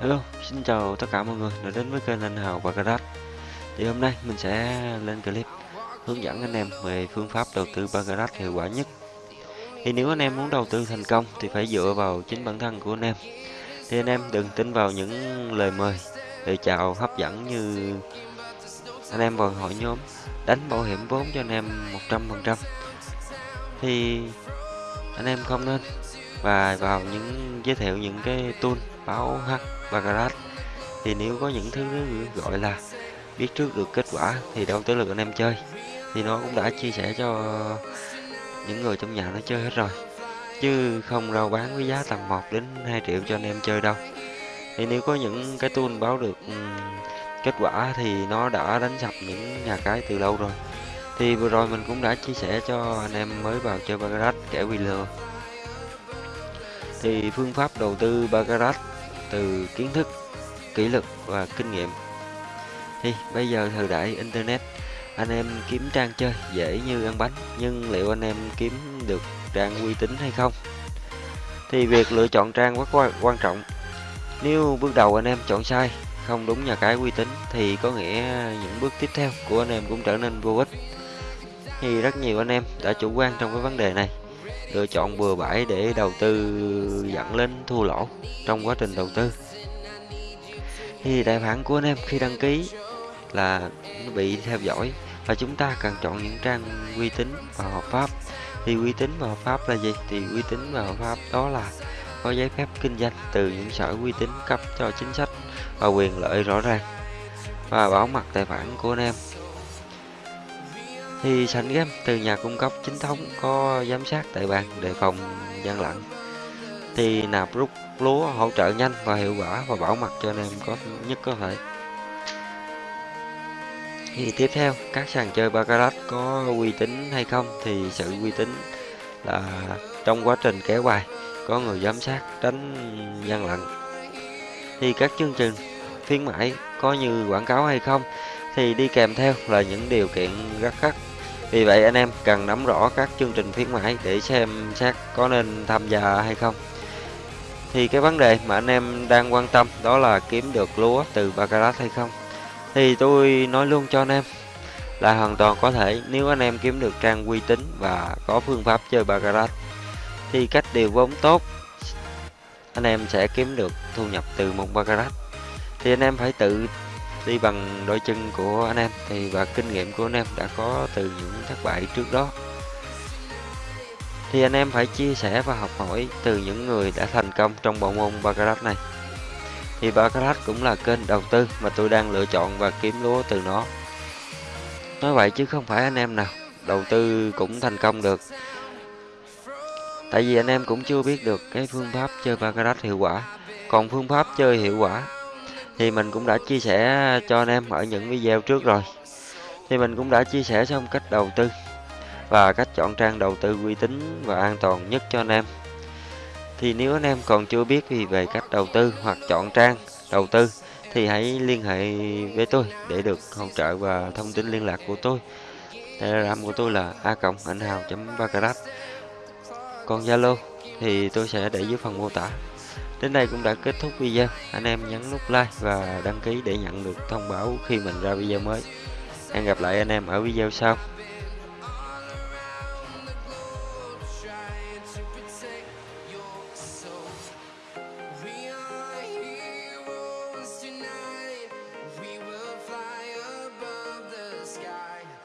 Hello, xin chào tất cả mọi người đã đến với kênh Anh Hào và Garage Thì hôm nay mình sẽ lên clip hướng dẫn anh em về phương pháp đầu tư Bagarat hiệu quả nhất. Thì nếu anh em muốn đầu tư thành công thì phải dựa vào chính bản thân của anh em. Thì anh em đừng tin vào những lời mời, lời chào hấp dẫn như anh em vào hội nhóm đánh bảo hiểm vốn cho anh em 100% Thì anh em không nên và vào những, giới thiệu những cái tool báo H và Garage. Thì nếu có những thứ gọi là biết trước được kết quả thì đâu tới lượt anh em chơi. Thì nó cũng đã chia sẻ cho những người trong nhà nó chơi hết rồi. Chứ không rao bán với giá tầm 1 đến 2 triệu cho anh em chơi đâu. Thì nếu có những cái tool báo được ừ, kết quả thì nó đã đánh sập những nhà cái từ lâu rồi. Thì vừa rồi mình cũng đã chia sẻ cho anh em mới vào chơi Bagarat kẻ bị lừa thì phương pháp đầu tư Baccarat từ kiến thức, kỷ lực và kinh nghiệm. Thì bây giờ thời đại internet, anh em kiếm trang chơi dễ như ăn bánh, nhưng liệu anh em kiếm được trang uy tín hay không? Thì việc lựa chọn trang rất quan trọng. Nếu bước đầu anh em chọn sai, không đúng nhà cái uy tín thì có nghĩa những bước tiếp theo của anh em cũng trở nên vô ích. Thì rất nhiều anh em đã chủ quan trong cái vấn đề này lựa chọn bừa bãi để đầu tư dẫn lên thua lỗ trong quá trình đầu tư. Thì tài khoản của anh em khi đăng ký là nó bị theo dõi và chúng ta cần chọn những trang uy tín và hợp pháp. Thì uy tín và hợp pháp là gì? Thì uy tín và hợp pháp đó là có giấy phép kinh doanh từ những sở uy tín cấp cho chính sách và quyền lợi rõ ràng và bảo mật tài khoản của anh em thì sảnh game từ nhà cung cấp chính thống có giám sát tại bàn đề phòng gian lận. Thì nạp rút lúa hỗ trợ nhanh và hiệu quả và bảo mật cho anh em có nhất có thể. Thì tiếp theo, các sàn chơi baccarat có uy tín hay không thì sự uy tín là trong quá trình kéo bài, có người giám sát tránh gian lận. Thì các chương trình khuyến mãi có như quảng cáo hay không thì đi kèm theo là những điều kiện rất khắc vì vậy anh em cần nắm rõ các chương trình khuyến mãi để xem xét có nên tham gia hay không. Thì cái vấn đề mà anh em đang quan tâm đó là kiếm được lúa từ Baccarat hay không. Thì tôi nói luôn cho anh em là hoàn toàn có thể nếu anh em kiếm được trang uy tín và có phương pháp chơi Baccarat. Thì cách điều vốn tốt, anh em sẽ kiếm được thu nhập từ một Baccarat. Thì anh em phải tự đi bằng đôi chân của anh em. Thì, và kinh nghiệm của anh em đã có từ những thất bại trước đó. Thì anh em phải chia sẻ và học hỏi từ những người đã thành công trong bộ môn Baccarat này. Thì Baccarat cũng là kênh đầu tư mà tôi đang lựa chọn và kiếm lúa từ nó. Nói vậy chứ không phải anh em nào đầu tư cũng thành công được. Tại vì anh em cũng chưa biết được cái phương pháp chơi Baccarat hiệu quả. Còn phương pháp chơi hiệu quả thì mình cũng đã chia sẻ cho anh em ở những video trước rồi. Thì mình cũng đã chia sẻ xong cách đầu tư và cách chọn trang đầu tư uy tín và an toàn nhất cho anh em. Thì nếu anh em còn chưa biết gì về cách đầu tư hoặc chọn trang đầu tư, thì hãy liên hệ với tôi để được hỗ trợ và thông tin liên lạc của tôi. Telegram của tôi là a cộng ảnh hào chấm còn zalo thì tôi sẽ để dưới phần mô tả. Đến đây cũng đã kết thúc video. Anh em nhấn nút like và đăng ký để nhận được thông báo khi mình ra video mới. Hẹn gặp lại anh em ở video sau.